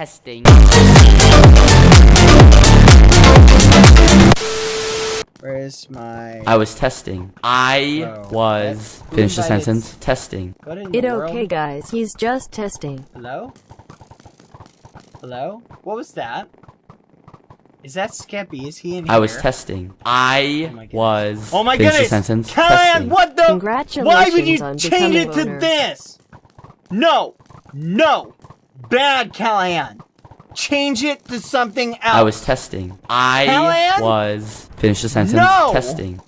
testing. Where's my... I was testing. I Bro, was. that- Finish the invited- sentence. Testing. What in the It world? okay guys, he's just testing. Hello? Hello? What was that? Is that Skeppy? Is he in here? I was testing. I Oh my goodness. was. Oh my Finish goodness! the sentence. Callahan, Testing. what the? Congratulations Why would you change it to owner. this? No! No! Bad, Callahan! Change it to something else! I was testing. I Callahan? was. Finish the sentence. No! Testing.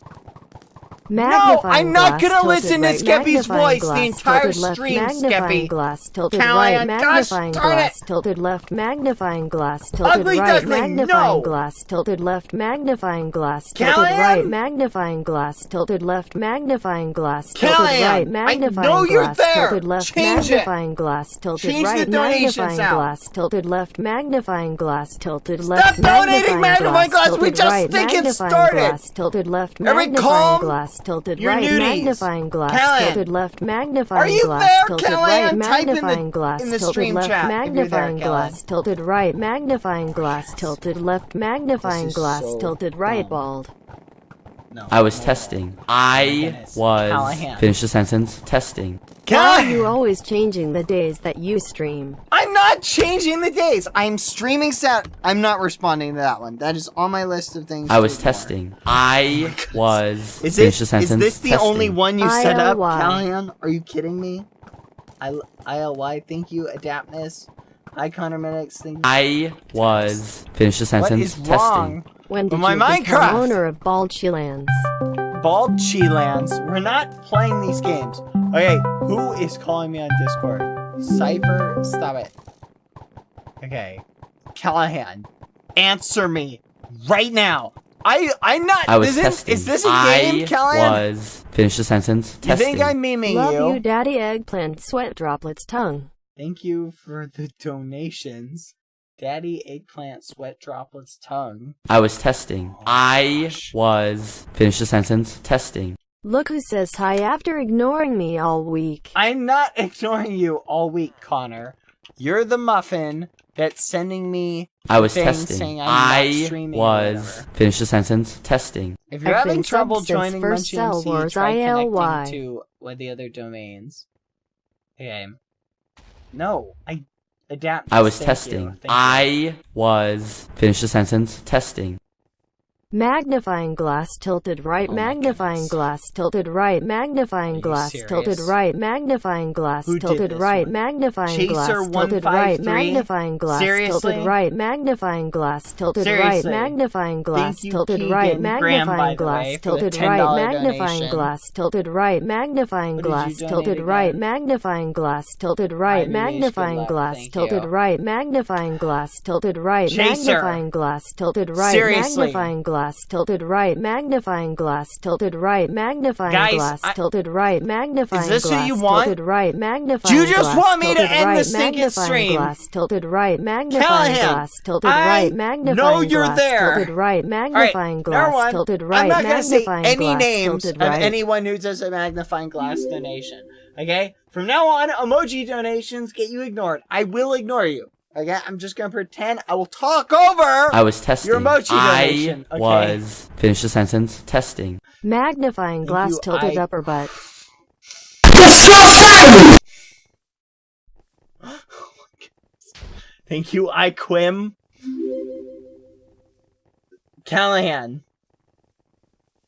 No, I'm not gonna listen to Skeppy's voice the glass, entire tilted left, stream, magnifying Skeppy. glass, tilted Callahan, right, gosh magnifying darn glass, it. tilted left, magnifying glass, tilted Ugly right, duckling, magnifying no. glass, tilted left, magnifying glass, tilted Callahan? right, magnifying glass, tilted left, magnifying glass, tilted Callahan, right, I magnifying know you're glass, there. tilted left, Change it. magnifying glass, tilted Change the right, donations magnifying out. glass, tilted left, magnifying glass, tilted Stop left, donating magnifying magnifying glass, we just think magnifying started. glass, tilted left, magnifying calm glass, tilted your right, nudies. magnifying glass, Callahan. tilted left, magnifying Are you glass, there, tilted Callahan? right, Type in the- magnifying glass, in the tilted stream left, chat if there, magnifying Callahan. glass, tilted right, magnifying glass, tilted left, magnifying glass, so tilted right, bald. No. I was testing. I was. Finish the sentence. Testing. Why are you always changing the days that you stream? I'm not changing the days. I'm streaming sound. I'm not responding to that one. That is on my list of things. I was ignore. testing. Oh I was. Is Finish this the is this the Testing. only one you set up, ILY. Callahan? Are you kidding me? I ILY. Thank you, Adaptness. Hi, Connor Minix. Thank you. I was. Finish the sentence. is Testing. wrong? When did My you become Minecraft. owner of Bald Lands? Bald Chilands. We're not playing these games. Okay, who is calling me on Discord? Cypher, stop it. Okay, Callahan, answer me right now. I I'm not. I was isn't- testing. Is this a I game, Callahan? was. Finish the sentence. You Testing. think I'm memeing Love you? you, Daddy Eggplant, sweat droplets, tongue. Thank you for the donations. Daddy Eggplant Sweat Droplets Tongue. I was testing. Oh I was. Finish the sentence. Testing. Look who says hi after ignoring me all week. I'm not ignoring you all week, Connor. You're the muffin that's sending me. I was testing. saying I'm not streaming was. whatever. Finish the sentence. Testing. If you're I've having trouble joining first Munchie Cell MC, Wars try ILY. connecting to one of the other domains. Okay. No, I adapt. I was Thank testing. you. You. I was. Finish the sentence. Testing. Magnifying glass tilted right, Oh magnifying glass tilted right, magnifying glass tilted right, magnifying glass Who tilted right, one? magnifying glass tilted right, magnifying glass Seriously? tilted right, magnifying glass tilted right, magnifying glass tilted right, magnifying glass way, for the tilted right, magnifying glass tilted right, magnifying What did you glass tilted right, magnifying glass tilted right, Ivy H, good magnifying glass tilted right, magnifying glass tilted right, magnifying glass tilted right, magnifying glass tilted right, magnifying glass tilted right, magnifying Guys, glass I- tilted right, magnifying this what glass you want? tilted right, magnifying Do you just glass want me to end right, the stinking stream? glass tilted right, magnifying Callahan, glass tilted I right, magnifying know you're glass there. tilted right, right, magnifying number glass one, tilted right, I'm not gonna say any glass names tilted of right. anyone who does a magnifying glass donation. Okay, from now on, emoji donations get you ignored. I will ignore you. Okay, I'm just gonna pretend I will talk over. I was testing. Your emoji I okay. was. Finish the sentence. Testing. Magnifying glass you, tilted I- upper butt. Disgusting! Thank you, I Quim. Callahan.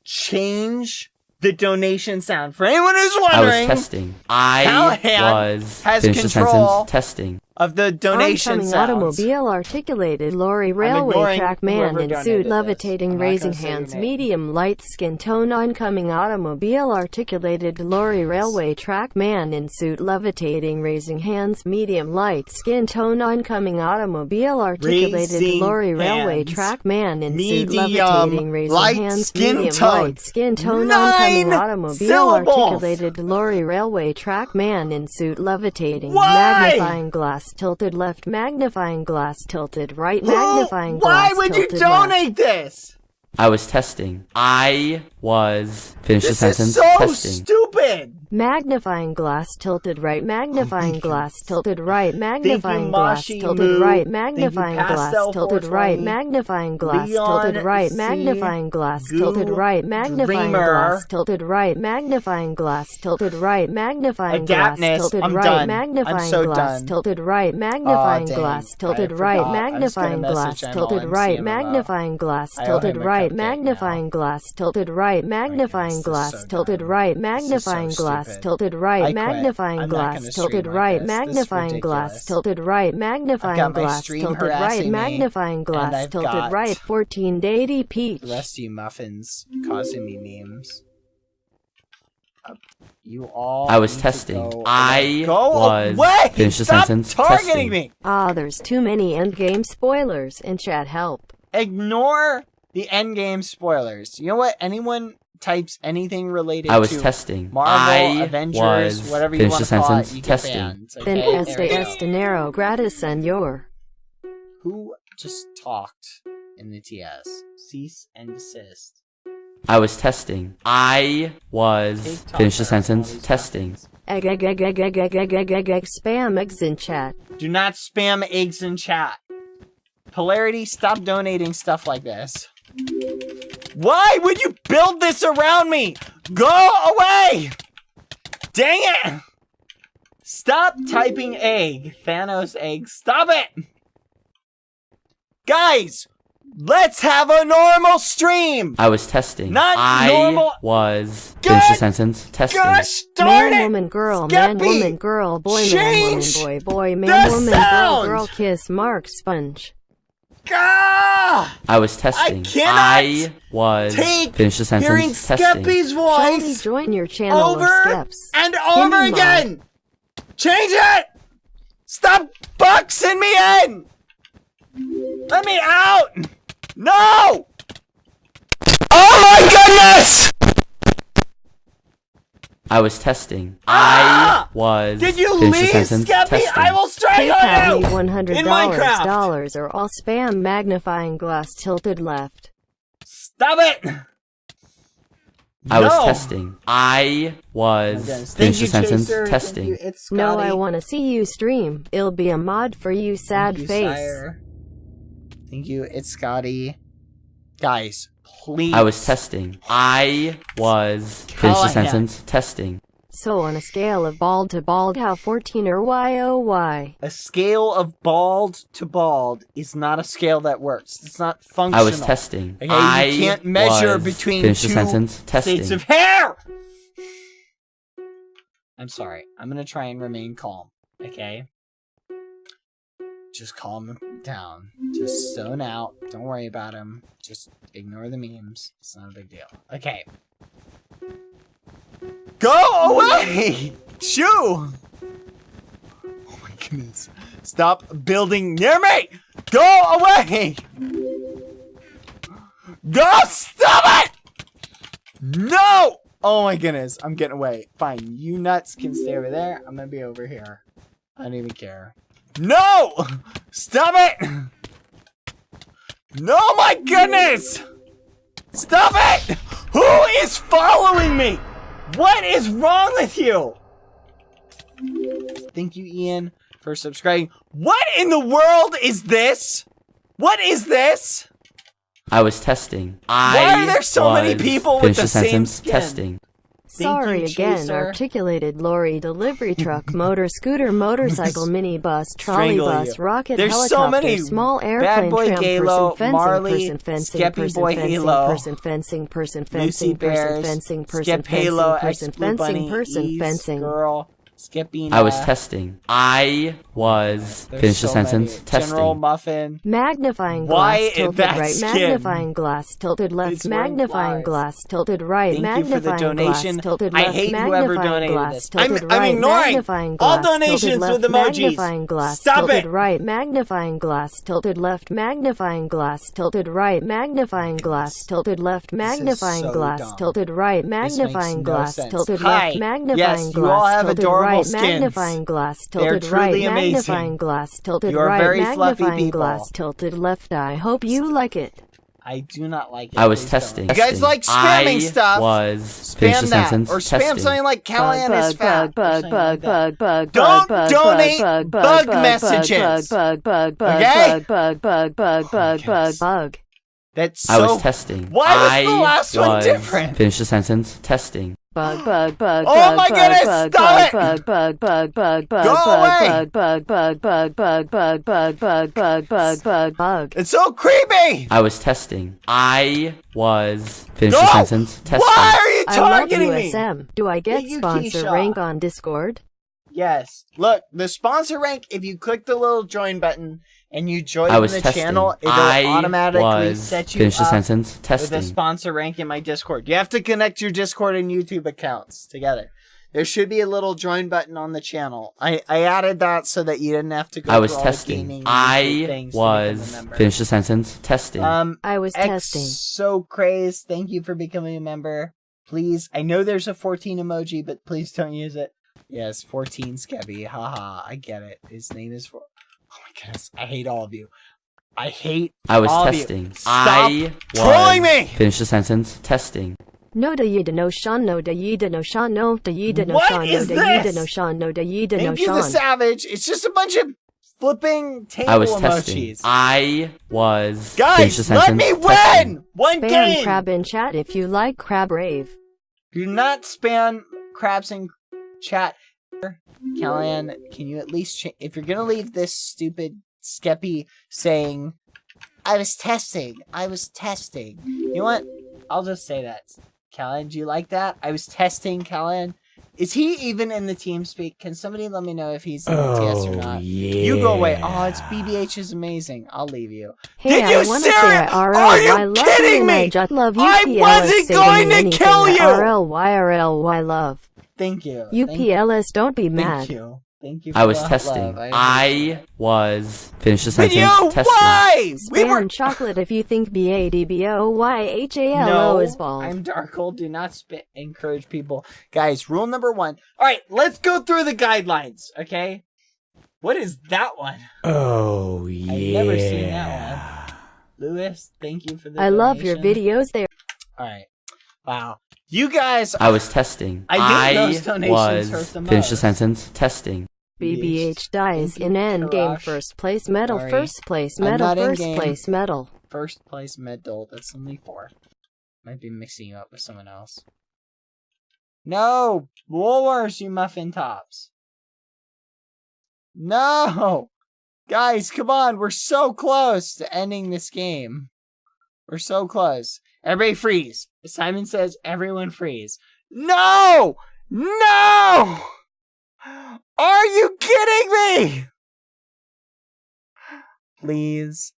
Change the donation sound. For anyone who's wondering, I was testing. I Callahan was. has Finish the control sentence. Testing. Of the donation Oncoming automobile articulated lorry railway track man in suit uh, levitating I'm raising gonna say your hands medium light skin tone oncoming automobile articulated lorry railway track man in suit levitating raising hands medium light skin tone oncoming automobile articulated lorry railway track man in suit levitating raising hands skin medium tone. light skin tone Nine oncoming automobile syllables. articulated lorry railway track man in suit levitating Why? magnifying glass tilted left magnifying glass tilted right magnifying Why glass Why would you tilted left. donate this? I was testing. I was finish the This sentence. is so testing. stupid. Magnifying glass tilted right, magnifying glass tilted right, magnifying glass Mashi tilted Moo. right, Thank you, magnifying glass Pastel tilted right, 420. magnifying glass Leon tilted right, C. magnifying glass Goo tilted right, magnifying Dreamer. glass tilted right, magnifying glass tilted right, magnifying glass Adaptness, tilted I'm right, done. I'm magnifying so glass done. tilted right, magnifying dang. glass I tilted forgot. right, I was gonna magnifying glass message Emma tilted and right, see him about- magnifying glass I owe tilted him a right, cupcake now. magnifying glass tilted right, right magnifying glass tilted right magnifying glass tilted right magnifying glass tilted right magnifying glass tilted right magnifying glass tilted right magnifying glass tilted right 1480p bless you muffins causing me memes uh, you all I was testing. I go was away. Finish the Stop sentence. targeting testing. me. Ah, oh, there's too many endgame spoilers in chat help. Ignore the endgame spoilers. You know what? Anyone types anything related I was to testing. Marvel, I Avengers, was whatever you want to call it, you get testing. banned. Then Okay, este there we go. dinero gratis senor. Who just talked in the TS? Cease and desist. I was testing. I was finish the sentence. Testing. Egg egg egg egg egg egg egg egg egg egg spam eggs in chat. Do not spam eggs in chat. Polarity, stop donating stuff like this. Why would you build this around me? Go away! Dang it! Stop typing egg. Thanos egg. Stop it! Guys, let's have a normal stream! I was testing. Not I normal- was finish the sentence. Testing. Gosh darn Man, it! woman, girl, man, woman, girl, boy, man, woman, boy, boy, man, woman, sound! girl, girl, kiss, mark, sponge. Ah! I was testing. cannot I was Take finish the hearing sentence. Testing. Skeppy's Shiny, voice join your channel over or steps. and over me again. Change it. Stop boxing me in. Let me out. No. Oh my goodness! I was testing. Ah! I was Did you leave, sentence. Skeppy? Testing. I will strangle PayPal me you one hundred in dollars Minecraft. dollars or all spam magnifying glass tilted left. Stop it. I was testing. I was Thank finish you, the sentence. Chaser. Thank Testing. you. It's No, I want to see you stream. It'll be a mod for you, sad Thank you, face. sire. Thank you. It's Scotty. Guys, please. I was testing. I was finish the sentence. Testing. So on a scale of bald to bald, how 14 or Y-O-Y? A scale of bald to bald is not a scale that works. It's not functional. I was testing. Okay, I you can't measure between finish two the sentence. Testing. states of hair. I'm sorry. I'm gonna try and remain calm. Okay. Just calm down. Just zone out. Don't worry about him. Just ignore the memes. It's not a big deal. Okay. Go away! Shoo! Oh my goodness. Stop building near me! Go away! Go! Stop it! No! Oh my goodness. I'm getting away. Fine. You nuts can stay over there. I'm gonna be over here. I don't even care. No! Stop it! No, my goodness! Stop it! Who is following me? What is wrong with you? Thank you, Ian, for subscribing. What in the world is this? What is this? I was testing. Why I are there so many people with the the same sentence. skin? Testing. Thank Sorry you, again, Chaser. articulated lorry, delivery truck, motor, scooter, motorcycle, minibus, Strangle trolleybus, you. rocket, There's so helicopter, many small Bad airplane, Boy tram, Galo, person, fencing, Marley, person, fencing, Skeppy person, Boy fencing, Halo, person, fencing, person, Lucy fencing, person, Bears, fencing, person, Skip fencing, Halo, person, Blue fencing, Bunny, person, Ease, fencing. Girl, Skippy. I was testing. I was There's finish the sentence. many. Testing. General Muffin. Magnifying Why glass is tilted that right, skin? magnifying glass tilted left, It's wearing magnifying flowers. glass tilted right, Thank you for the magnifying donation. glass tilted left. I left, hate whoever magnifying donated glass this. tilted I'm- I'm right, ignoring magnifying all glass donations tilted left, with emojis. magnifying glass Stop tilted it. right, magnifying glass tilted left, magnifying glass tilted right, magnifying glass tilted left, magnifying so glass dumb. tilted right, This makes magnifying no glass sense. tilted Hi. left, magnifying glass Yes, you all glass have tilted adorable right, magnifying glass They are tilted right, amazing. magnifying glass tilted You are right, very magnifying people. glass tilted left. I hope you like it. I do not like it. I was Please don't. testing. You guys like spamming I stuff? was Spam that sentence. or spam testing. something like Callahan is bug, fat. bug, or bug, something bug, like that. bug, bug, Don't bug, donate bug, bug, bug bug, messages. Bug, bug, bug, Okay? bug, bug, bug, bug, Oh, bug, bug, yes. bug. That's so. I was testing. Why was I the last one was- different? Finish the sentence. Testing. Bug, bug, bug, Oh bug, my bug, goodness, bug, stop bug, it! bug, bug, bug, bug, Go bug, bug, bug, bug, bug, bug, bug, bug, bug, bug, bug, bug. It's so creepy. I was testing. I was finish the sentence. Testing. Why are you I love targeting me? Do I get you, sponsor Keisha. rank on Discord? Yes. Look, the sponsor rank. If you click the little join button and you join I was the testing. channel, it'll I automatically was set you finish the up sentence. with a sponsor rank in my Discord. You have to connect your Discord and YouTube accounts together. There should be a little join button on the channel. I, I added that so that you didn't have to go I was through all the testing. gaming I things to become a was member. finish the sentence. Testing. Um, I was X testing. so crazed. Thank you for becoming a member. Please, I know there's a 14 emoji, but please don't use it. Yes, 14 Skeppy. Haha, I get it. His name is for. My goodness, I hate all of you. I hate. I was all of you. testing. Stop I trolling was me! finish the sentence. Testing. No da yida no shan no da yida no shan no da yida no shan no da yida this? no shan no da yida no Thank you, the savage. It's just a bunch of flipping table I was emojis. testing. I was finish the Guys, sentence. let me Testing. win! One Spam game! crab in chat if you like crab rave. Do not spam crabs in chat. Callahan, can you at least cha- if you're gonna leave this stupid skeppy saying, "I was testing, I was testing." You know what? I'll just say that. Callahan, do you like that? I was testing, Callahan. Is he even in the team speak? Can somebody let me know if he's in the TS or oh, not? yeah. You go away. Oh, it's BBH is amazing. I'll leave you. Hey, Did you I wanna say ser- I RL, Are you I love kidding you I me? just love you. I wasn't going to kill you! RL, YRL, Y love. Thank you. You Thank- don't be mad. Thank you. Thank you. I was testing. love. I, I was finish the But sentence. you, Testing. why? We Spam were. chocolate if you think B A D B O Y H A L No, is bald. I'm Darkle. Do not spit. Encourage people, guys. Rule number one. All right, let's go through the guidelines. Okay. What is that one? Oh yeah. I've never seen that one. Lewis, thank you for the. I love your videos there. All right. Wow. You guys. I was testing. I think those donations was hurt the finish the sentence. Testing. BBH dies in end game first place medal Sorry. first place medal first place medal. First place medal. That's only four. Might be mixing you up with someone else. No! Woolworths, you muffin tops. No! Guys, come on. We're so close to ending this game. We're so close. Everybody freeze. Simon says everyone freeze. No! No! Are you kidding me? Please,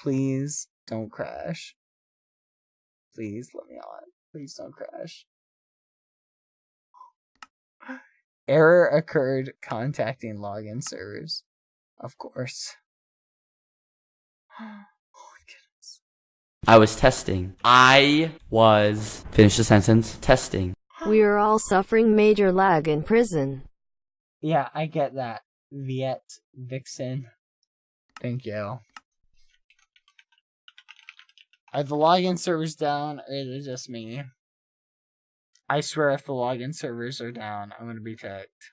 please don't crash. Please let me on. Please don't crash. Error occurred contacting login servers. Of course. My goodness. I was testing. I was finish the sentence. Testing. We are all suffering major lag in prison. Yeah, I get that. Viet Vixen. Thank you. Are the login servers down or is it just me? I swear if the login servers are down, I'm gonna be ticked.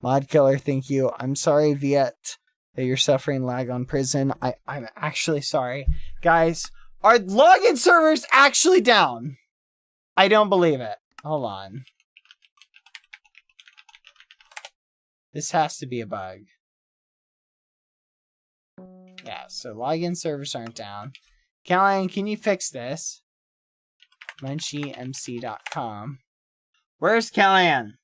Mod Killer, thank you. I'm sorry, Viet, that you're suffering lag on prison. I, I'm actually sorry. Guys, are login servers actually down? I don't believe it. Hold on. This has to be a bug. Yeah, so login servers aren't down. Callahan, can you fix this? MunchyMC.com. Where's Callahan?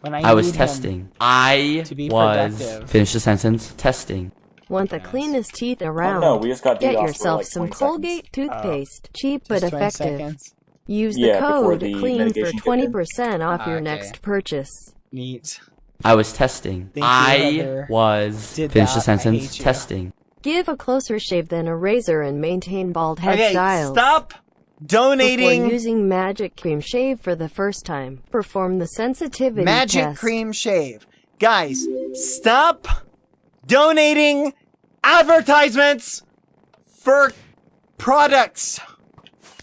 When I I was testing. I to be was. productive. Finish the sentence. Testing. Want the cleanest teeth Oh, around? no, we just got Get DDoS for, yourself like, some 20 seconds. Colgate uh, toothpaste. Cheap but effective. seconds. Use the Yeah, code the CLEAN for mitigation kicked in. 20% off your ah, Okay. next purchase. Neat. I was testing. Thank I Heather. was. Did Finish the that. I sentence. Testing. Give a closer shave than a razor and maintain bald head Okay, style. stop Before donating using Magic Cream Shave for the first time, perform the sensitivity Magic test. Cream Shave. Guys, stop donating advertisements for products.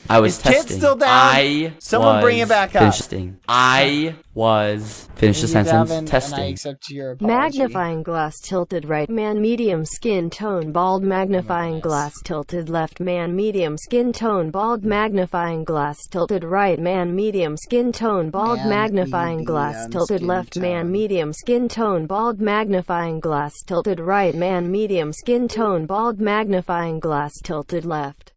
I was Is Kit testing. still down? I Someone was bring it back up. Testing. I was. Finish the Thank you, sentence. Davin, And I Testing. accept your apology. Magnifying glass tilted right man medium skin tone bald magnifying glass tilted left man medium skin tone bald magnifying glass tilted right man medium skin tone bald Man, magnifying glass tilted skin left man medium skin tone bald magnifying glass tilted right man medium skin tone bald magnifying glass tilted left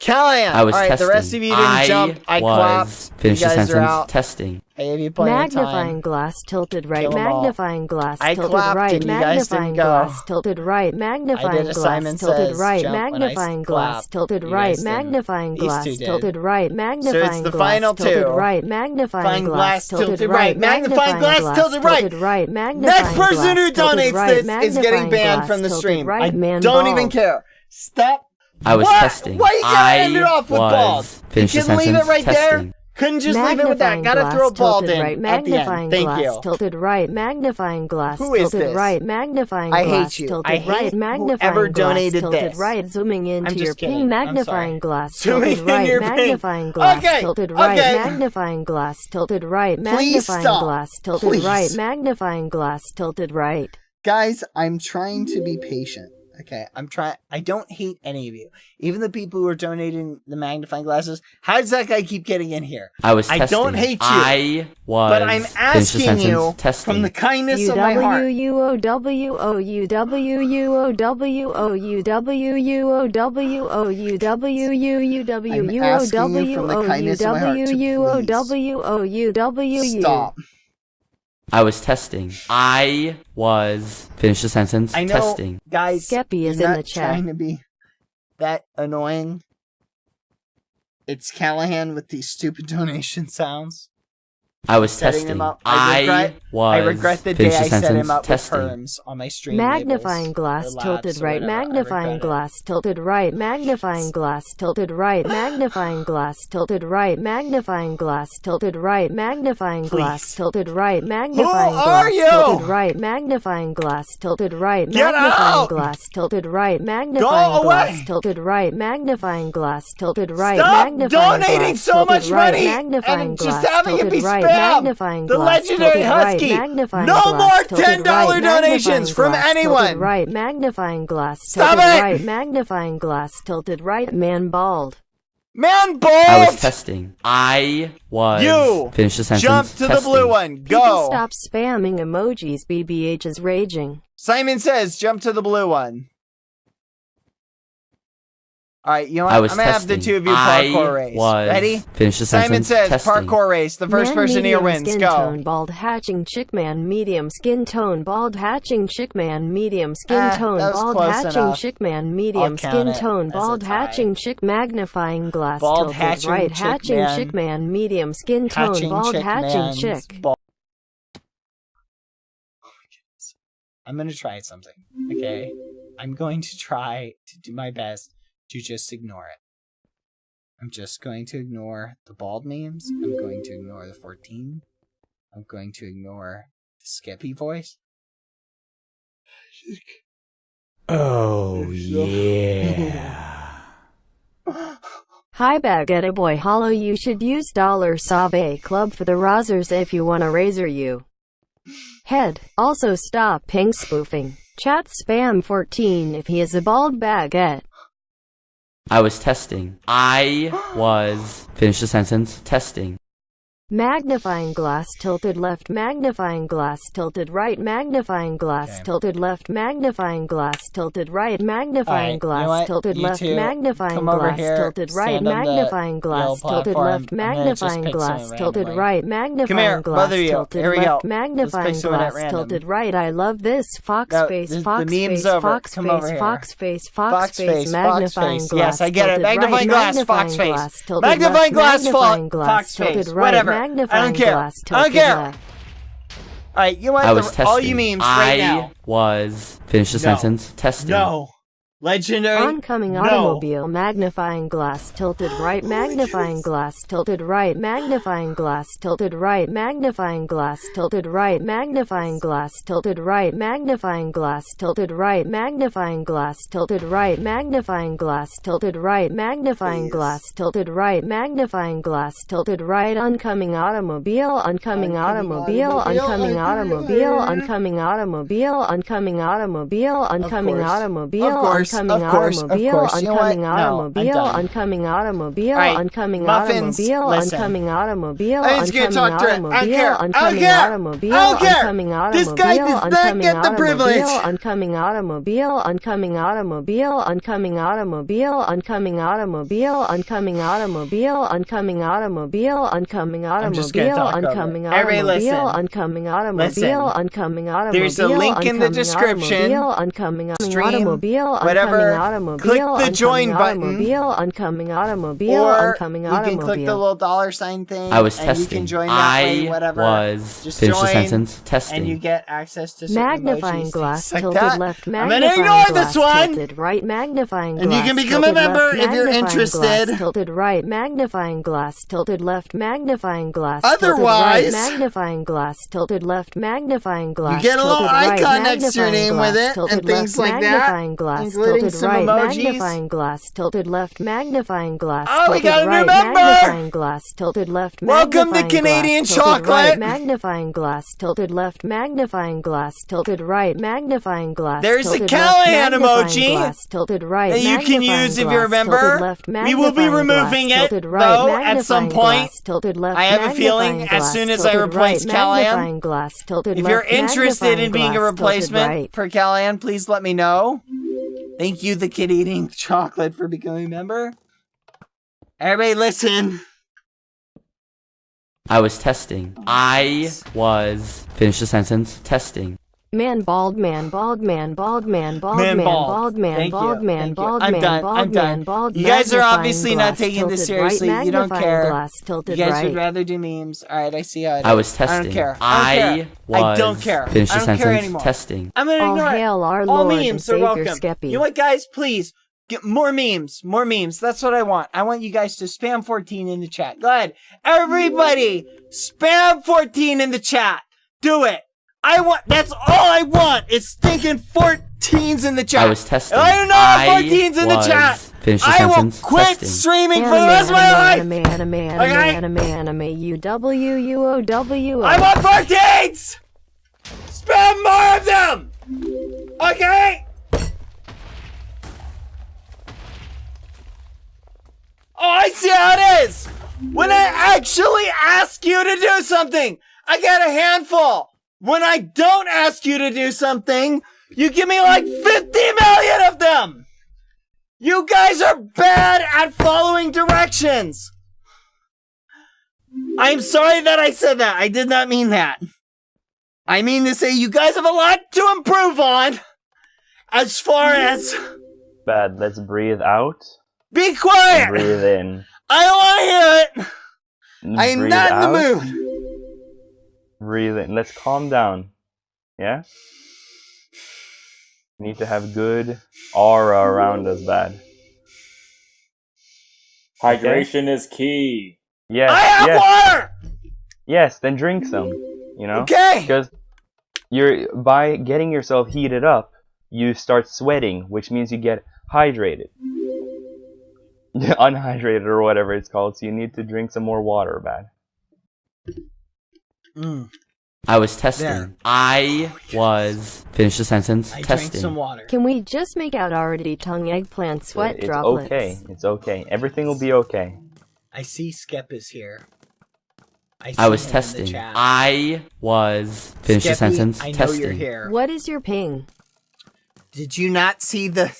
Callahan. I was All right, testing. the rest of you didn't I jump. I was. clapped. Finish you the guys sentence. are out. Testing. I gave you plenty of Magnifying time. glass tilted right, Kill 'em all. magnifying glass I tilted clapped right, and you guys magnifying didn't go. glass tilted right, magnifying a glass Simon tilted Says right, jump when I magnifying glass clapped. tilted You right, guys didn't. magnifying These glass two did. tilted right, magnifying the glass final tilted right, magnifying glass tilted right, magnifying glass tilted right. right, magnifying Next person who glass tilted donates right, this is magnifying getting banned glass from the tilted stream. Right, I man don't bald. even care. Stop. I was what? testing. Why you gotta I end it off with was. Finish you the couldn't leave it right Testing. there. Couldn't just leave it with that. Gotta throw bald tilted in right, at the magnifying end. Thank glass you. tilted right, magnifying glass Who is tilted this? right, magnifying I glass hate you. tilted I hate right, magnifying whoever glass donated tilted this. right, zooming into I'm your just ping, kidding. I'm magnifying sorry. glass Zooming tilted in right, your ping. magnifying glass Okay, tilted right, okay. magnifying glass tilted right, Please magnifying stop. glass tilted Please. right, magnifying glass tilted right. Guys, I'm trying to be patient. Okay, I'm trying. I don't hate any of you, even the people who are donating the magnifying glasses. How does that guy keep getting in here? I was I testing. don't hate you, I was. But I'm asking you Testing. from the kindness U I was testing. I was. Finish the sentence. I know, Testing. guys. Skeppy is in the chat. Trying to be that annoying. It's Callahan with these stupid donation sounds. I was testing. him up. I regret. was. I regret the day Finish the I set sentence. him up Testing. with perms on my stream. Magnifying labels, glass or labs tilted or right, whatever. I magnifying regret it. glass tilted right, magnifying glass tilted right, magnifying glass tilted right, magnifying glass tilted right, magnifying glass Please. tilted right, magnifying are glass you? tilted right, magnifying glass tilted right, Get magnifying out! glass tilted right, magnifying away! glass tilted right, magnifying glass tilted right, Stop magnifying donating glass so tilted much right, money magnifying and just glass having it tilted be right, spam. magnifying The glass legendary tilted right, husky. magnifying No glass more $10 right, donations magnifying from glass tilted anyone. Right, magnifying glass Stop tilted it! right, magnifying glass tilted right, man bald. Man, bald! I was testing. I was. You Finish the sentence. Jump to the Testing. blue one. People Go. stop spamming emojis. BBH is raging. Simon says, jump to the blue one. All right, you know what? I was I'm gonna have the two of you I parkour race. was. Ready? Finish the Simon sentence. says, Testing. parkour race. The first man person here medium wins. Skin Go. tone bald hatching chick man medium skin tone bald hatching chick man medium skin Ah, tone bald hatching enough. chick man medium skin tone bald hatching chick magnifying glass Bald hatching right chick hatching man. chick man medium skin tone Hatching bald chick hatching man's chick. ball- Oh my goodness. I'm gonna try something. Okay, I'm going to try to do my best to just ignore it. I'm just going to ignore the bald memes. I'm going to ignore the 14. I'm going to ignore the Skippy voice. Oh yeah. Hi Baguette Boy Hollow you should use dollar Save Club for the Razors if you wanna razor you. Head. Also stop ping spoofing. Chat spam 14 if he is a bald baguette. I was testing. I was. Finish the sentence. Testing magnifying glass tilted left magnifying glass tilted right magnifying glass okay. tilted left magnifying glass tilted right magnifying right, glass you know tilted you left magnifying glass here, tilted right magnifying glass tilted left magnifying glass tilted right magnifying glass tilted left magnifying glass tilted right. I love this. Fox no, face this, fox face fox face fox face fox face magnifying glass yes I get it. magnifying glass fox face. magnifying glass fox face. whatever. Whatever. I don't care. glass I don't care. All right, you want I the, testing. all you memes right I now? was finish the No. sentence. Testing. No. Legendary. Oncoming no. automobile magnifying glass tilted right magnifying glass tilted right magnifying glass tilted right magnifying glass tilted right magnifying glass tilted right magnifying glass tilted right magnifying glass tilted right magnifying glass tilted right magnifying glass tilted right magnifying glass tilted right oncoming automobile oncoming automobile oncoming automobile oncoming automobile oncoming automobile oncoming automobile Of course. Oncoming Of course. Of automobile course. You know what? oncoming No, I'm automobile done. oncoming automobile Alright, oncoming muffins, automobile listen. oncoming automobile I'm just gonna talk to it. I don't care. I don't care. automobile I don't care. This guy does not get the privilege. automobile oncoming automobile oncoming automobile oncoming automobile oncoming automobile oncoming automobile oncoming automobile oncoming I'm just gonna automobile talk over it. oncoming Everybody listen. automobile oncoming automobile Listen. oncoming automobile There's a link in the oncoming description. automobile, oncoming Stream, automobile whatever. automobile Click the join button. automobile oncoming automobile or oncoming you can click the little dollar sign thing. I was and testing. you can join that I way, whatever. was Just finish the sentence. Testing. and you get access to magnifying emojis, glass like tilted that. left I'm magnifying gonna ignore glass this one. tilted right magnifying glass. And you can become a member left if you're magnifying interested. glass tilted right magnifying glass tilted left magnifying glass Otherwise- right magnifying glass tilted left magnifying glass You get a little tilted right icon next to your name glass, with it, and things left like that, magnifying glass including tilted some right emojis. magnifying glass tilted left magnifying glass Oh, we tilted got a new right member! magnifying glass tilted left Welcome to Canadian glass, tilted right magnifying glass tilted left magnifying glass tilted right magnifying glass There's the Callahan emoji glass, tilted right that you can use if you remember. left We will be removing glass, it, right though, at some point. tilted left I have a feeling as soon as I replace right Callahan, glass, tilted If you're interested in being a replacement for Callahan, please let me know. Thank you, the kid eating chocolate, for becoming a member. Everybody, listen. I was testing. I was finish the sentence. Testing. Man bald man bald man bald man bald Man bald man bald. bald man bald man bald man bald man bald You guys are obviously not taking this tilted right, seriously. You don't care. glass, You guys right. would rather do memes. All right, I see how it I was testing. I don't care. I I don't care. I don't care. finish I don't care anymore. Testing. I'm gonna ignore it. hail our All Lord and memes are Savior welcome. Skeppy. You know what, guys? Please get more memes. More memes. That's what I want. I want you guys to spam 14 in the chat. Go ahead, everybody. Spam 14 in the chat. Do it. I want. That's all I want. It's stinking 14s in the chat. I was testing. I don't know I 14s in the chat. finish the I will sentence. quit Testing. streaming for the rest of my life. Anime, anime, anime, Okay? anime, anime, U W U O W. I want 14s. Spam more of them. Okay. Oh, I see how it is. When I actually ask you to do something, I get a handful. When I don't ask you to do something, you give me like 50 million of them. You guys are bad at following directions. I'm sorry that I said that. I did not mean that. I mean to say you guys have a lot to improve on. As far as Bad. Let's breathe out. be quiet. Breathe in. I don't want to hear it. I am breathe not in the mood. Breathe in. Let's calm down. Yeah? We need to have good aura around us, bad. Hydration is key. Yes, I have yes, water. yes, then drink some. You know? Okay. Because you're by getting yourself heated up, you start sweating, which means you get hydrated. Unhydrated or whatever it's called, so you need to drink some more water, bad. Mm, I was testing. There. I was finish the sentence. I drank Testing. some water. Can we just make out already tongue eggplant sweat it's droplets? okay. It's okay. Everything will be okay. I see Skep is here. I, I was him in the testing. chat. I was finish the Skeppy, sentence. I know testing. you're here. What is your ping? Did you not see the?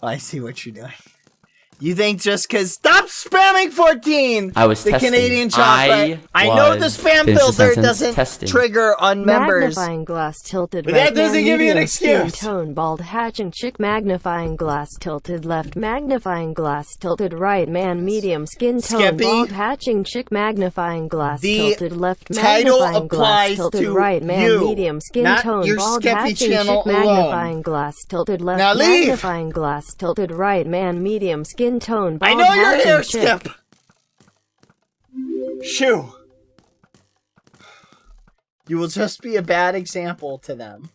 Oh, I see what you're doing. You think just because stop spamming 14 I was the testing. Canadian chocolate? I I know the spam filter doesn't Testing. trigger on members. Magnifying glass tilted But right. that doesn't give you an medium, skin excuse. Tone bald hatching chick. Magnifying glass tilted left. Magnifying glass tilted right. Man medium skin tone Skeppy, bald hatching chick. Magnifying glass the tilted left. title Magnifying glass tilted to right. Man you, medium skin not tone your bald Skeppy hatching channel chick. alone. Magnifying glass tilted left. Now leave. Magnifying glass tilted right. Man medium skin tone bald I know you're here, chick. Skip. Shoo. You will just be a bad example to them.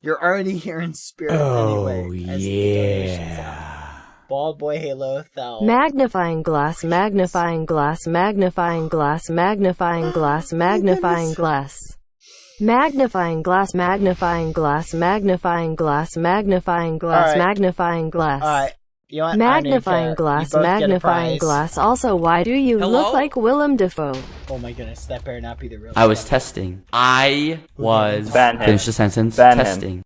You're already here in spirit Oh anyway. as the donations are. yeah. Bald boy Halo Thel. Magnifying oh glass, magnifying glass, magnifying glass, magnifying glass, magnifying glass. Magnifying glass, magnifying glass, magnifying glass, magnifying glass, Alright. magnifying glass. Alright. You know what? I don't even Magnifying glass, You both get a magnifying glass. Also, why do you Hello? look like Willem Dafoe? Oh my goodness, that better not be the real I was testing. I was Ban him. finish the sentence. Ban him.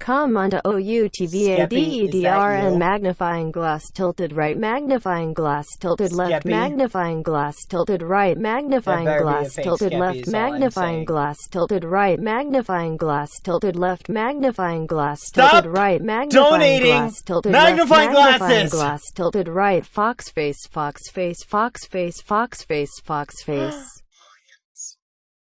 Testing. Come onto O U T V A D E D R Skeppy, is and magnifying glass tilted right, magnifying glass tilted left, Skeppy? magnifying glass tilted right, magnifying better be a glass tilted Skeppy left, is all I'm magnifying glass tilted right, magnifying glass tilted left, magnifying glass Stop tilted right, magnifying donating glass tilted magnifying left, magnifying glasses. glass tilted right, fox face, fox face, fox face, fox face, fox face.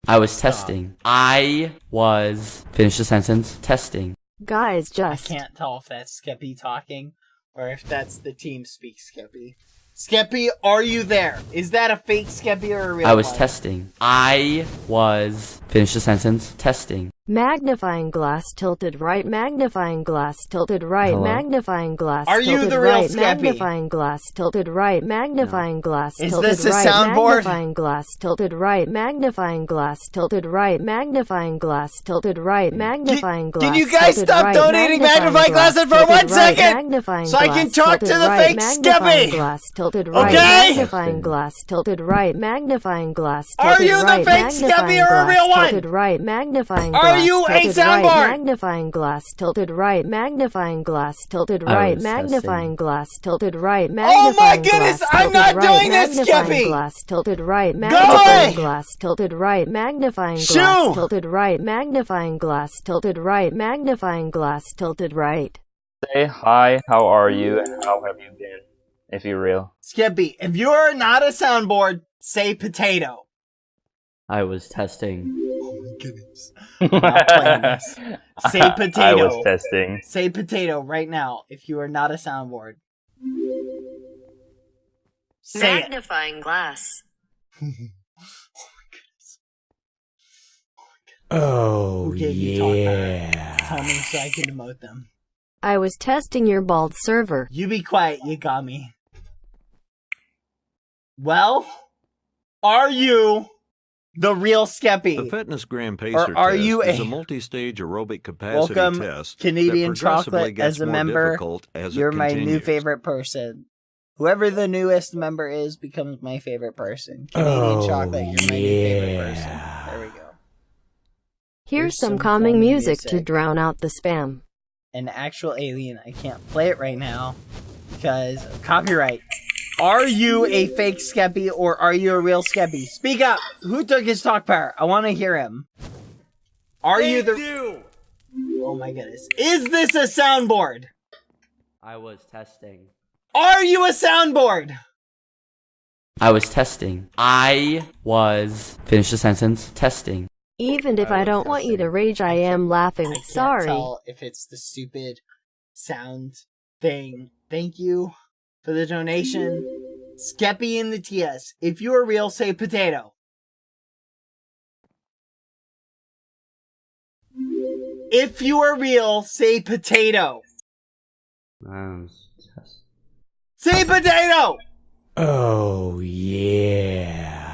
I was testing. I was finish the sentence. Testing. Guys, just. I can't tell if that's Skeppy talking or if that's the team speak Skeppy. Skeppy, are you there? Is that a fake Skeppy or a real I was one? testing. I was finish the sentence. Testing. Magnifying glass tilted right, magnifying glass tilted right, Hello? magnifying glass Are you tilted the real right, Skeppy? magnifying glass tilted right, magnifying glass Is tilted this a right, soundboard? magnifying glass tilted right, magnifying glass tilted right, magnifying glass tilted right, magnifying glass. can you guys tilted stop right, donating magnifying glasses for tilted one right, second? magnifying So I can glass talk to tilted the right, fake magnifying Skeppy? Glass tilted right, Okay? magnifying glass tilted right, magnifying glass Are tilted you the right, fake Skeppy magnifying or a glass real one? tilted right, magnifying Are glass you a tilted soundboard? right, magnifying glass tilted right, magnifying glass tilted I right, was magnifying glass tilted right, oh Magnifying Oh magnifying my goodness, glass I'm tilted not right, doing this, magnifying Skeppy! glass tilted right, magnifying away! glass tilted right, magnifying Shoo! glass tilted right, magnifying glass tilted right, magnifying glass tilted right. Say hi, how are you, and how have you been? If you're real. Skeppy, if you are not a soundboard, say potato. I was testing. Oh my goodness. Not playing this. Say I potato. was testing. Say potato right now if you are not a soundboard. Say it. Magnifying glass. Oh Who gave you talk power? Tell me so I can emote them. I was testing your bald server. You be quiet, you got me. Well, are you the real Skeppy. The Fitness Gram Pacer are test you is a- a multi-stage aerobic capacity Welcome, test Canadian Chocolate, as a member. as You're my new favorite person. Whoever the newest member is becomes my favorite person. Canadian Oh, Chocolate, you're my new favorite person. There we go. Here's Here's some some calming calming music to drown out the spam. An actual alien. I can't play it right now because of copyright. Are you a fake Skeppy or are you a real Skeppy? Speak up. Who took his talk power? I want to hear him. Are you the? Oh my goodness. Is this a soundboard? I was testing. Are you a soundboard? I was testing. I was finish the sentence. Testing. Even if I don't want you to rage, I am laughing. I can't Sorry. tell if it's the stupid sound thing. Thank you for the donation. Skeppy in the TS. If you are real, say potato. If you are real, say potato. I test- Say potato! Oh yeah.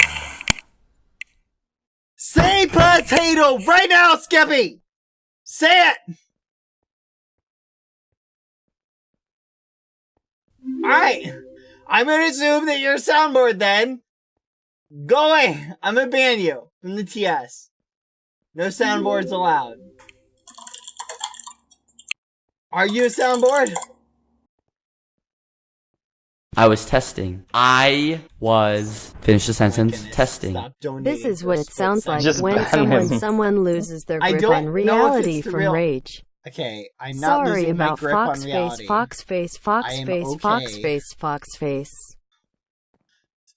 Say potato right now, Skeppy! Say it! Alright. I'm gonna assume that you're a soundboard then. Go away! I'm gonna ban you from the TS. No soundboards allowed. Are you a soundboard? I was testing. I was finish the sentence. Oh goodness, testing. This is what it sounds like. Just when someone him. someone loses their grip on reality from real- rage. Okay, I'm not Sorry losing my about grip on Foxface, reality. Foxface, I am Foxface, okay. Foxface, Foxface.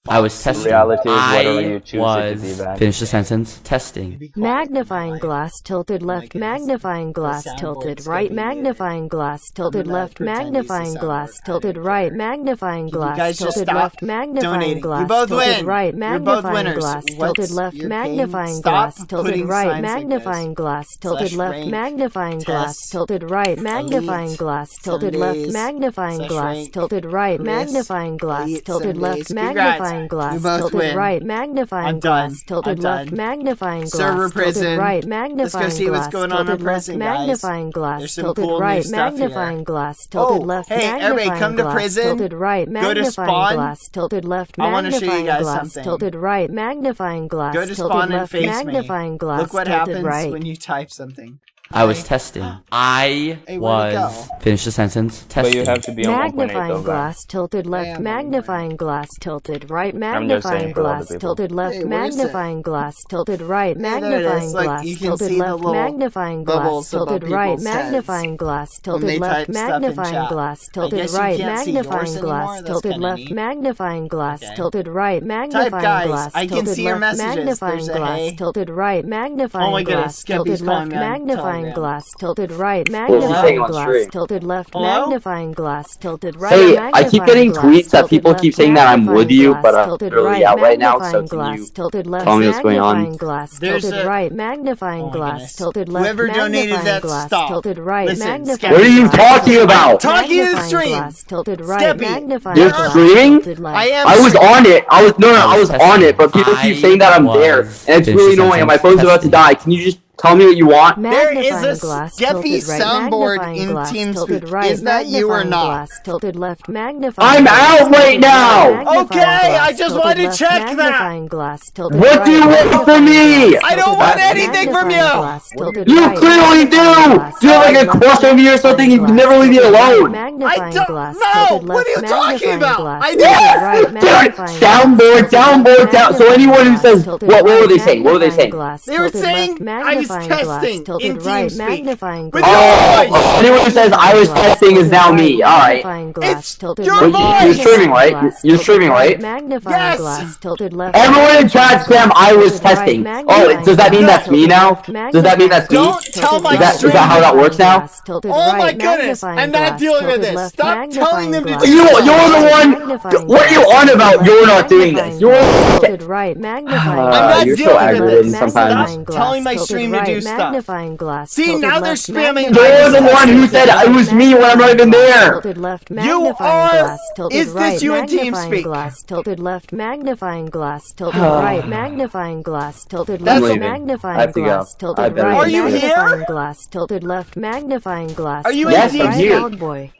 I was testing. Reality I whatever you choose it to was finish the sentence. Testing. Magnifying glass tilted left, magnifying glass tilted right, magnifying glass tilted left, pretend he's the magnifying glass tilted right, magnifying glass tilted left, magnifying glass tilted right, magnifying glass tilted left, magnifying glass tilted right, signs like this. magnifying glass tilted left, magnifying glass tilted right, magnifying glass tilted left, magnifying glass tilted right, magnifying glass tilted left, Sundays. Congrats. magnifying You both tilted win. right, magnifying I'm done. glass tilted I'm left, done. magnifying glass Server tilted prison. right, Let's magnifying go see what's glass going on in tilted left, prison, guys. magnifying glass There's some tilted cool new right, stuff magnifying glass oh, tilted Oh, left, hey, everybody, magnifying come to prison. tilted right, Go to magnifying spawn. glass tilted left, I wanna show you magnifying guys glass something. tilted right, magnifying glass Go to tilted spawn and left, face me. glass Look what happens right. when you type something. I was testing. I Hey, was finish the sentence. But you have to be on 1.8 Magnifying though, glass tilted left, am on magnifying glass tilted right, magnifying saying for other glass tilted left, Hey, where is it? magnifying glass tilted right, there it magnifying is. Look, glass you can tilted see the left, magnifying glass tilted right, magnifying glass tilted left, type stuff in magnifying glass tilted right, magnifying glass tilted left, magnifying glass tilted right, magnifying glass tilted left, magnifying glass tilted right, magnifying Oh my goodness, glass Skeppy's tilted calling left, me on magnifying Telegram. glass tilted right, What was he magnifying saying on glass tilted left, Hello? magnifying glass tilted right. Hey, I keep magnifying getting glass, tweets that tilted people left, keep saying that I'm with magnifying you, glass, but I'm tilted really out right now, so magnifying can glass, you tilted left, tell me what's going on? magnifying glass, There's tilted a- right, magnifying Oh my glass, goodness. tilted left, Whoever donated magnifying that, glass, stop. tilted right, Listen, magnifying What are you glass, talking tilted about? left, Talking to the magnifying stream. glass, tilted right, Skeppy, magnifying You're glass, streaming? tilted left. I am. I was on it. I was no, no, I was testing. on it, but people keep saying that I'm I there, was and it's finishing really annoying. And my sentence. phone's about to Testing. die. Can you just tell me what you want? There is a glass, Skeppy tilted right, soundboard magnifying in glass, TeamSpeak. tilted right, Is that you or not? Glass, tilted left, magnifying I'm out right now! Okay, glass, I just wanted to left, check that. Glass, tilted What right, do you want oh, from me? I don't want anything from you. glass, tilted You right, clearly do! glass, Do you have like a tilted left, crush on me or something? You magnifying never leave me glass, tilted right, alone! I don't glass, know. tilted What are you talking about? glass, I tilted don't- right, Dude, magnifying glass, soundboard, tilted downboard, down. So anyone who says, what, what were they saying? What were they saying? They were saying I was magnifying glass, testing in tilted right, magnifying glass, your. Oh, anyone who says I was testing is now me. Alright. Glass, It's tilted your voice. You're streaming, right? You're streaming, right, right? Magnifying Yes. glass, tilted left. Everyone in chat spam I was testing. Oh, does that mean that's me now? Does that mean that's me? Don't tell my Is that, left, is that how that works now? glass, Oh my right, goodness, I'm not glass, dealing with this. Stop telling them to You, you're the one. What are you on about? You're not doing this. You're. glass, right, magnifying Uh, I'm not you're dealing so with this. sometimes. Stop telling my stream tilted to do right, stuff. Magnifying glass. See, tilted now they're left, spamming magnifying You're the glass, one who tilted said right, it was me when I'm not even there. Tilted left, You magnifying are- glass, tilted is this right, you in magnifying TeamSpeak? glass, tilted left, magnifying glass, tilted right, magnifying glass, tilted That's- left, leaving. I magnifying have to go. glass, I tilted better right, Are you magnifying here? glass, tilted left, magnifying glass. Are you in tilted Yes, I'm right, here. Loud boy.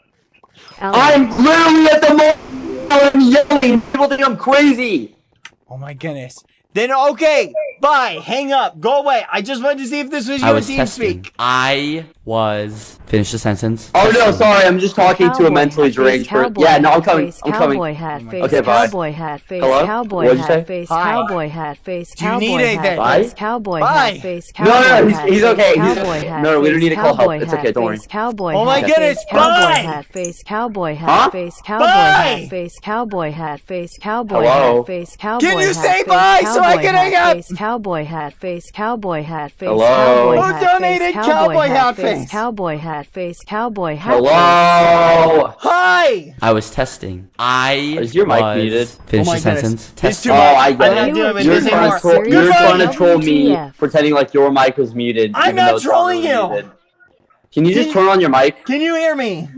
Alan. I'm literally at the moment. I'm yelling. People think I'm crazy. Oh my goodness. Then okay, bye. Hang up. Go away. I just wanted to see if this was you I in was testing. TeamSpeak. I was finish the sentence. Oh no, sorry. I'm just talking to a mentally deranged person. Yeah, no, I'm coming. face, I'm coming. Cowboy hat face, Okay, bye. cowboy hat face, Hello? cowboy What'd you say? face, Hi. cowboy hat face, Do you cowboy need hat anything? Bye. cowboy Bye. hat face, No, no, no, he's- he's okay. He's- cowboy hat no, we don't need to call help. It's okay, don't worry. Cowboy Oh my hat goodness, face, cowboy bye. hat face, cowboy hat face, cowboy Bye. hat face, cowboy hat face, cowboy Hello? hat face, Can you say bye so I can hang up? Face, Cowboy hat face, cowboy hat face, Hello? cowboy Who hat donated face, cowboy hat face? Cowboy hat face, cowboy hat face. Hello. Hi. I was testing. I Is your mic muted? Finish Oh the sentence. It's Testing. Oh, much. I I'm get not it. You're trying, to troll, you're Goodbye. trying to troll me, WTF. pretending like your mic was muted. I'm not trolling you. muted. Can you just turn on your mic? Can you hear me?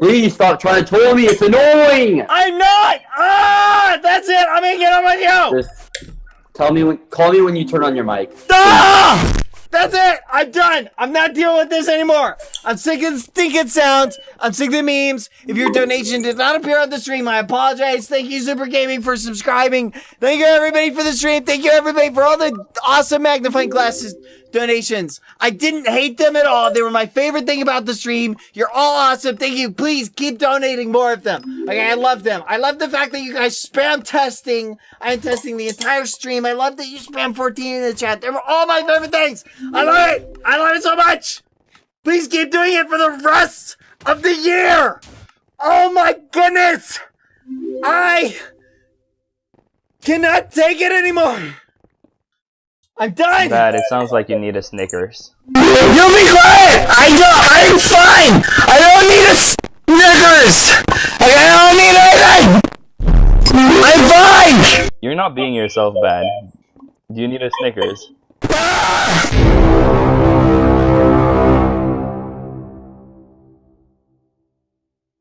Please stop trying to troll me. It's annoying. I'm not. Ah, that's it. I'm gonna get on with you. Just tell me when. Call me when you turn on your mic. Ah! That's it. I'm done. I'm not dealing with this anymore. I'm sick of stinking sounds. I'm sick of memes. If your donation did not appear on the stream, I apologize. Thank you, Super Gaming, for subscribing. Thank you, everybody, for the stream. Thank you, everybody, for all the awesome magnifying glasses donations. I didn't hate them at all. They were my favorite thing about the stream. You're all awesome. Thank you. Please keep donating more of them. Okay, I love them. I love the fact that you guys spam testing. I'm testing the entire stream. I love that you spam 14 in the chat. They were all my favorite things. I love it. I love it so much. Please keep doing it for the rest of the year. Oh my goodness. I cannot take it anymore. I'm done. Bad. It sounds like you need a Snickers. You'll be quiet! I don't, I'm fine! I don't need a Snickers! I don't need anything! I'm fine! You're not being yourself, Bad. Do you need a Snickers? Ah!